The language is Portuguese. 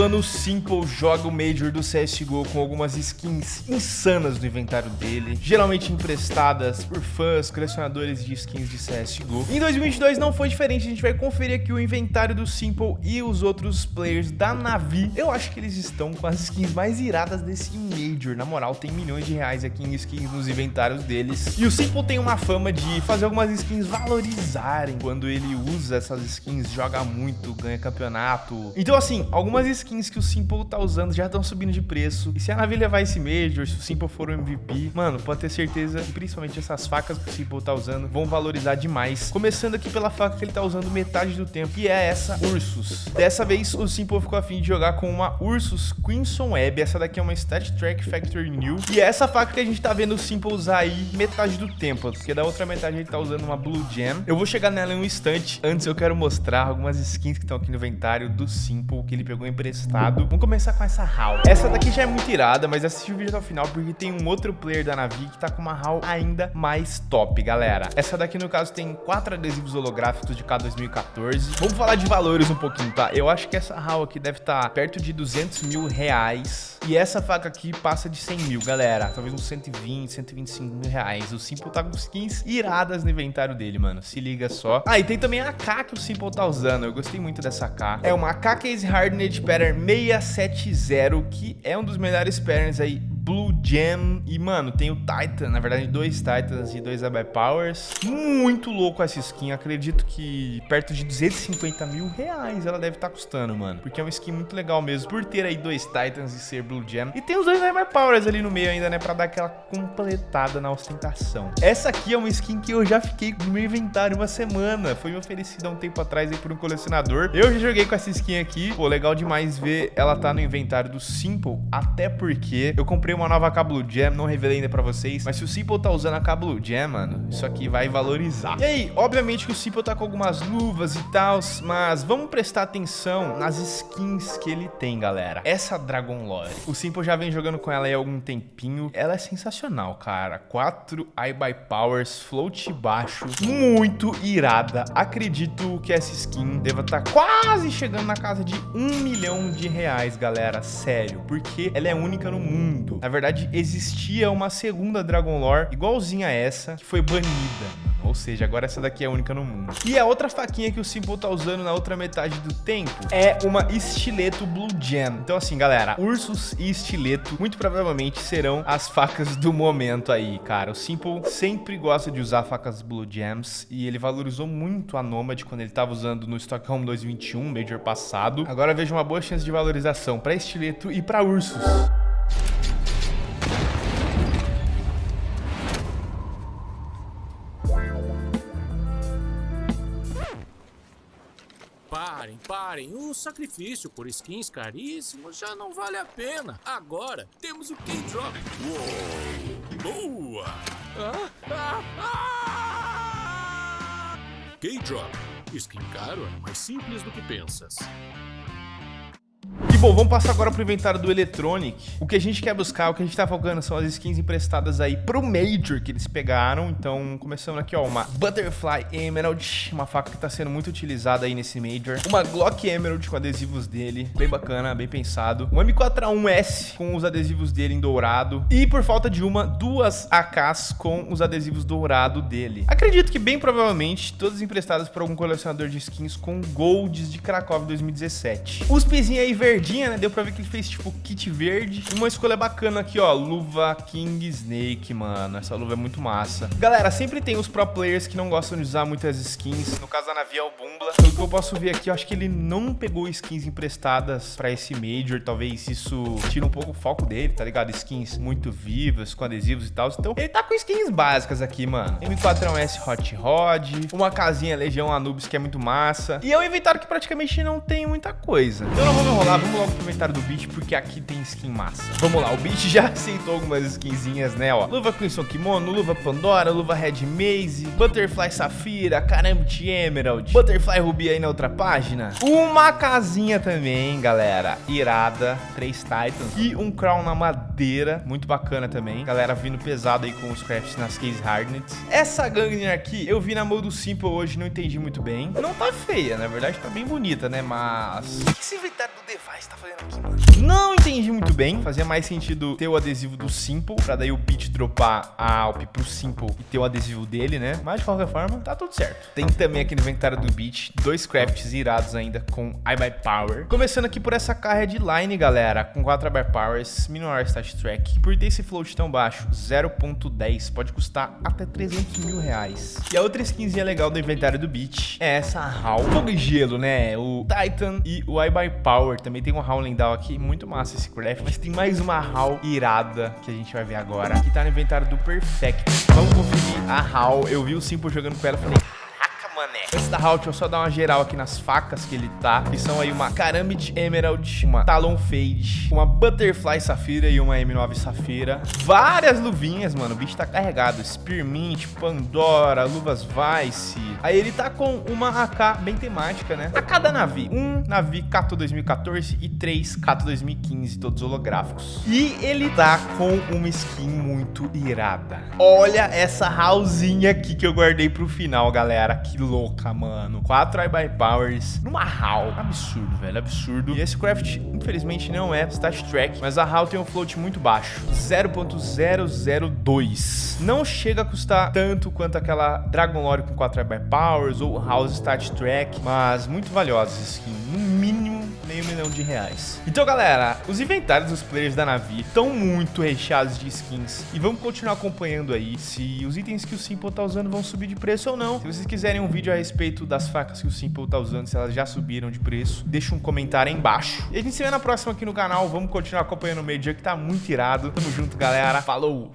Ano o Simple joga o Major do CSGO com algumas skins insanas no inventário dele, geralmente emprestadas por fãs, colecionadores de skins de CSGO. Em 2022 não foi diferente, a gente vai conferir aqui o inventário do Simple e os outros players da Navi. Eu acho que eles estão com as skins mais iradas desse Major, na moral, tem milhões de reais aqui em skins nos inventários deles. E o Simple tem uma fama de fazer algumas skins valorizarem quando ele usa essas skins, joga muito, ganha campeonato. Então assim, algumas skins que o Simple tá usando já estão subindo de preço. E se a Navi levar esse Major, se o Simple for o MVP, mano, pode ter certeza que principalmente essas facas que o Simple tá usando vão valorizar demais. Começando aqui pela faca que ele tá usando metade do tempo, que é essa Ursus. Dessa vez o Simple ficou afim de jogar com uma Ursus Crimson Web. Essa daqui é uma Stat Track Factory New. E é essa faca que a gente tá vendo o Simple usar aí metade do tempo, porque da outra metade ele tá usando uma Blue Gem. Eu vou chegar nela em um instante. Antes eu quero mostrar algumas skins que estão aqui no inventário do Simple, que ele pegou emprestado. Vamos começar com essa HAL. Essa daqui já é muito irada, mas assiste o vídeo até o final, porque tem um outro player da Navi que tá com uma HAL ainda mais top, galera. Essa daqui, no caso, tem quatro adesivos holográficos de K2014. Vamos falar de valores um pouquinho, tá? Eu acho que essa HAL aqui deve estar tá perto de 200 mil reais. E essa faca aqui passa de 100 mil, galera. Talvez uns 120, 125 mil reais. O Simple tá com skins iradas no inventário dele, mano. Se liga só. Ah, e tem também a AK que o Simple tá usando. Eu gostei muito dessa AK. É uma AK Case Hardened Pattern 670, que é um dos melhores patterns aí Blue Gem. E, mano, tem o Titan, na verdade, dois Titans e dois Abai Powers. Muito louco essa skin. Acredito que perto de 250 mil reais ela deve estar tá custando, mano. Porque é uma skin muito legal mesmo, por ter aí dois Titans e ser Blue Gem. E tem os dois Abai Powers ali no meio ainda, né? Pra dar aquela completada na ostentação. Essa aqui é uma skin que eu já fiquei no meu inventário uma semana. Foi me oferecida há um tempo atrás aí por um colecionador. Eu já joguei com essa skin aqui. Pô, legal demais ver ela tá no inventário do Simple. Até porque eu comprei comprei uma nova Blue Jam, não revelei ainda pra vocês, mas se o Simple tá usando a Blue Jam, mano, isso aqui vai valorizar. E aí, obviamente que o Simple tá com algumas luvas e tal, mas vamos prestar atenção nas skins que ele tem, galera. Essa Dragon Lore, o Simple já vem jogando com ela aí há algum tempinho. Ela é sensacional, cara. 4 Eye by Powers, float baixo, muito irada. Acredito que essa skin deva estar tá quase chegando na casa de um milhão de reais, galera. Sério, porque ela é única no mundo. Na verdade, existia uma segunda Dragon Lore igualzinha a essa, que foi banida. Ou seja, agora essa daqui é a única no mundo. E a outra faquinha que o Simple tá usando na outra metade do tempo é uma estileto Blue Gem. Então assim, galera, ursos e estileto muito provavelmente serão as facas do momento aí, cara. O Simple sempre gosta de usar facas Blue Gems e ele valorizou muito a Nomad quando ele tava usando no Stockholm 2021, Major passado. Agora vejo uma boa chance de valorização para estileto e para ursos. Parem, parem. O sacrifício por skins caríssimos já não vale a pena. Agora temos o K-Drop. Boa! Ah, ah, ah! K-Drop. Skin caro é mais simples do que pensas bom, vamos passar agora pro inventário do Electronic. O que a gente quer buscar, o que a gente tá focando são as skins emprestadas aí pro Major que eles pegaram. Então, começando aqui, ó, uma Butterfly Emerald, uma faca que tá sendo muito utilizada aí nesse Major. Uma Glock Emerald com adesivos dele, bem bacana, bem pensado. Um M4A1S com os adesivos dele em dourado. E por falta de uma, duas AKs com os adesivos dourado dele. Acredito que bem provavelmente todas emprestadas por algum colecionador de skins com Golds de Krakow 2017. Os pezinhos aí né? Deu pra ver que ele fez, tipo, kit verde. Uma escolha bacana aqui, ó. Luva King Snake, mano. Essa luva é muito massa. Galera, sempre tem os pro players que não gostam de usar muitas skins. No caso da Navi é o Bumbla. Pelo que eu posso ver aqui, eu acho que ele não pegou skins emprestadas pra esse Major. Talvez isso tire um pouco o foco dele, tá ligado? Skins muito vivas, com adesivos e tal. Então, ele tá com skins básicas aqui, mano. M4S Hot Rod. Uma casinha Legião Anubis, que é muito massa. E é um inventário que praticamente não tem muita coisa. Então, não vamos enrolar, vamos logo pro inventário do Beach, porque aqui tem skin massa. Vamos lá, o Beach já aceitou algumas skinzinhas, né, ó. Luva Crimson Kimono, luva Pandora, luva Red Maze, Butterfly Safira, Karambit Emerald, Butterfly Ruby aí na outra página. Uma casinha também, galera, irada, três Titans e um Crown na madeira, muito bacana também. Galera vindo pesado aí com os crafts nas Case Hardnets. Essa Gangner aqui, eu vi na mão do Simple hoje, não entendi muito bem. Não tá feia, na verdade tá bem bonita, né, mas... O que esse inventário do Device tá fazendo aqui entendi muito bem. Fazia mais sentido ter o adesivo do Simple, pra daí o Beat dropar a Alp pro Simple e ter o adesivo dele, né? Mas de qualquer forma, tá tudo certo. Tem também aqui no inventário do Beat dois crafts irados ainda com iBuy Power. Começando aqui por essa carga de line, galera, com 4 iBuy Powers, Minimal Stat Track. Por ter esse float tão baixo, 0.10, pode custar até 300 mil reais. E a outra skinzinha legal do inventário do Beat é essa HAL. Fogo e gelo, né? O Titan e o iBuy Power. Também tem um HAL lendário aqui, muito massa esse craft. Mas tem mais uma HAL irada que a gente vai ver agora, que tá no inventário do Perfect. Vamos conferir a HAL. Eu vi o Simple jogando com ela e falei, mané. Antes da Halt, eu só dar uma geral aqui nas facas que ele tá, que são aí uma Karambit Emerald, uma Talon Fade, uma Butterfly Safira e uma M9 Safira. Várias luvinhas, mano, o bicho tá carregado. Spearmint, Pandora, Luvas Vice. Aí ele tá com uma AK bem temática, né? A cada Navi. Um Navi Cato 2014 e três Cato 2015, todos holográficos. E ele tá com uma skin muito irada. Olha essa hallzinha aqui que eu guardei pro final, galera. Que louca, mano. Quatro iBuy Powers numa HAL. Absurdo, velho, absurdo. E esse craft, infelizmente, não é Stat Track, mas a HAL tem um float muito baixo. 0.002. Não chega a custar tanto quanto aquela Dragon Lore com 4 iBuy Powers ou House Stat Track, mas muito valiosa essa skin. No mínimo meio milhão de reais. Então, galera, os inventários dos players da Navi estão muito recheados de skins. E vamos continuar acompanhando aí se os itens que o Simple tá usando vão subir de preço ou não. Se vocês quiserem um vídeo a respeito das facas que o Simple tá usando, se elas já subiram de preço, deixa um comentário aí embaixo. E a gente se vê na próxima aqui no canal. Vamos continuar acompanhando o Major que tá muito irado. Tamo junto, galera. Falou!